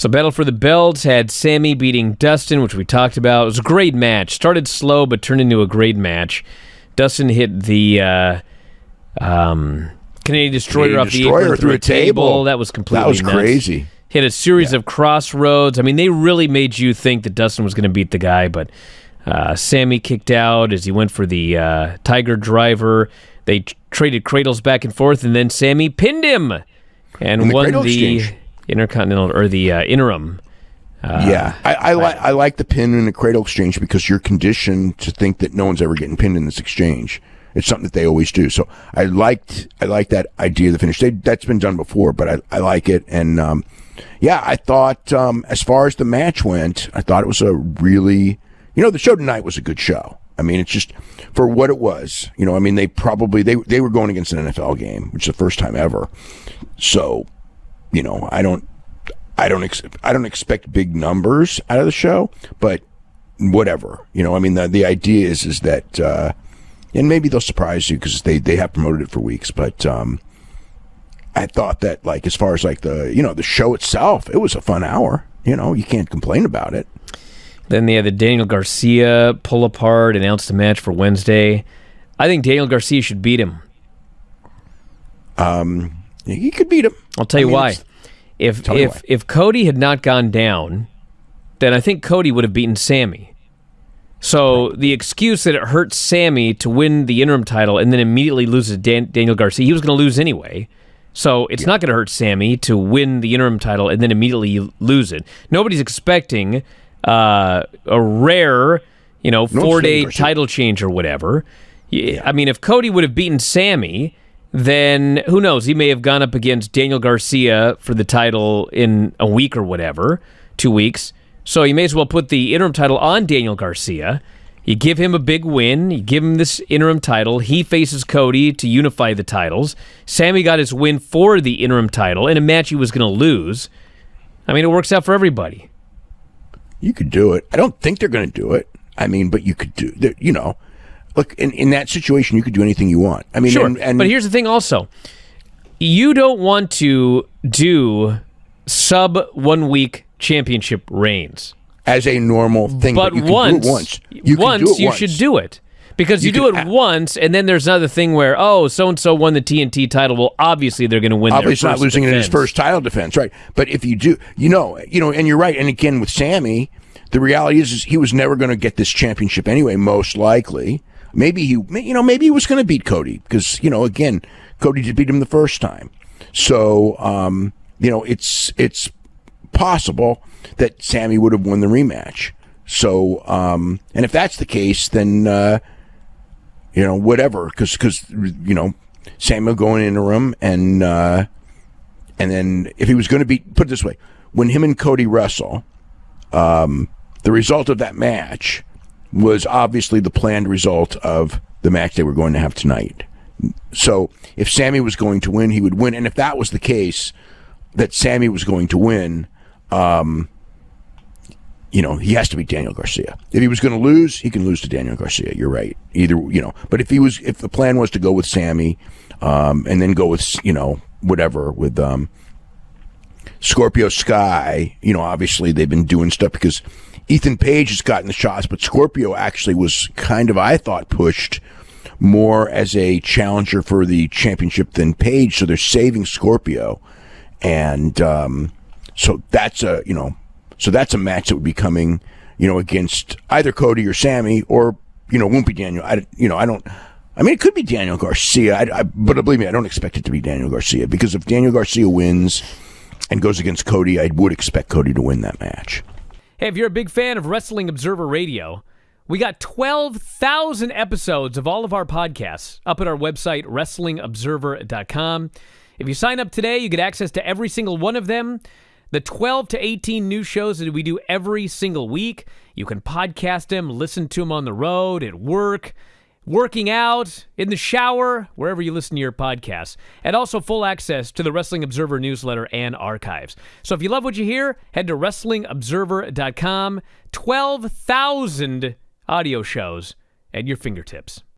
So Battle for the Belts had Sammy beating Dustin, which we talked about. It was a great match. Started slow, but turned into a great match. Dustin hit the uh, um, Canadian Destroyer Canadian off the Destroyer apron through a table. That was completely That was nuts. crazy. Hit a series of crossroads. I mean, they really made you think that Dustin was going to beat the guy, but uh, Sammy kicked out as he went for the uh, Tiger Driver. They traded cradles back and forth, and then Sammy pinned him and the won the exchange. Intercontinental or the uh, interim. yeah, I, I like I like the pin in the cradle exchange because you're conditioned to think that no one's ever getting pinned in this exchange. It's something that they always do. So I liked I like that idea of the finish. They, that's been done before, but I, I like it. And um, yeah, I thought um, as far as the match went, I thought it was a really you know the show tonight was a good show. I mean, it's just for what it was. You know, I mean, they probably they they were going against an NFL game, which is the first time ever. So, you know, I don't I don't ex- I don't expect big numbers out of the show, but whatever. You know, I mean the the idea is is that uh and maybe they'll surprise you because they they have promoted it for weeks, but um I thought that like as far as like the you know the show itself, it was a fun hour. You know, you can't complain about it. Then they had the Daniel Garcia pull apart, announced the match for Wednesday. I think Daniel Garcia should beat him. He could beat him. I'll tell you I mean, why. If Tell if why. if Cody had not gone down, then I think Cody would have beaten Sammy. So the excuse that it hurts Sammy to win the interim title and then immediately loses Dan- Daniel Garcia, he was going to lose anyway. So it's not going to hurt Sammy to win the interim title and then immediately lose it. Nobody's expecting uh, a rare, you know, four day title change or whatever. Yeah, I mean, if Cody would have beaten Sammy, then who knows? He may have gone up against Daniel Garcia for the title in a week or whatever, two weeks. So you may as well put the interim title on Daniel Garcia. You give him a big win. You give him this interim title. He faces Cody to unify the titles. Sammy got his win for the interim title in a match he was going to lose. I mean, it works out for everybody. You could do it. I don't think they're going to do it. I mean, but you could do. You know, look in, in that situation, you could do anything you want. I mean, Sure. and, and but here's the thing also. You don't want to do sub one week championship reigns. as a normal thing, But you can once, once. You once you once. should do it. Because you, You do it once, and then there's another thing where, oh, so and so won the TNT title. Well, obviously they're going to win. Obviously, their not losing it in his first title defense, right? But if you do, you know, you know, and you're right. And again, with Sammy, the reality is, is he was never going to get this championship anyway. Most likely, maybe he, you know, maybe he was going to beat Cody because you know, again, Cody did beat him the first time. So, um, you know, it's it's possible that Sammy would have won the rematch. So, um, and if that's the case, then. Uh, you know, whatever, because because you know, Samuel going in the room and uh, and then if he was going to be put it this way, when him and Cody wrestle, um, the result of that match was obviously the planned result of the match they were going to have tonight. So if Sammy was going to win, he would win, and if that was the case, that Sammy was going to win, um, you know, he has to beat Daniel Garcia. If he was going to lose, he can lose to Daniel Garcia. You're right. Either, you know, but if he was, if the plan was to go with Sammy, um, and then go with, you know, whatever with, um, Scorpio Sky, you know, obviously they've been doing stuff because Ethan Page has gotten the shots, but Scorpio actually was kind of, I thought, pushed more as a challenger for the championship than Page. So they're saving Scorpio. And, um, so that's a, you know, so that's a match that would be coming, you know, against either Cody or Sammy or, you know, won't be Daniel. I, you know, I don't, I mean, it could be Daniel Garcia, I, I, but believe me, I don't expect it to be Daniel Garcia because if Daniel Garcia wins and goes against Cody, I would expect Cody to win that match. Hey, if you're a big fan of Wrestling Observer Radio, we got 12,000 episodes of all of our podcasts up at our website, WrestlingObserver.com. If you sign up today, you get access to every single one of them. The 12 to 18 new shows that we do every single week. You can podcast them, listen to them on the road, at work, working out, in the shower, wherever you listen to your podcasts. And also full access to the Wrestling Observer newsletter and archives. So if you love what you hear, head to WrestlingObserver.com. 12,000 audio shows at your fingertips.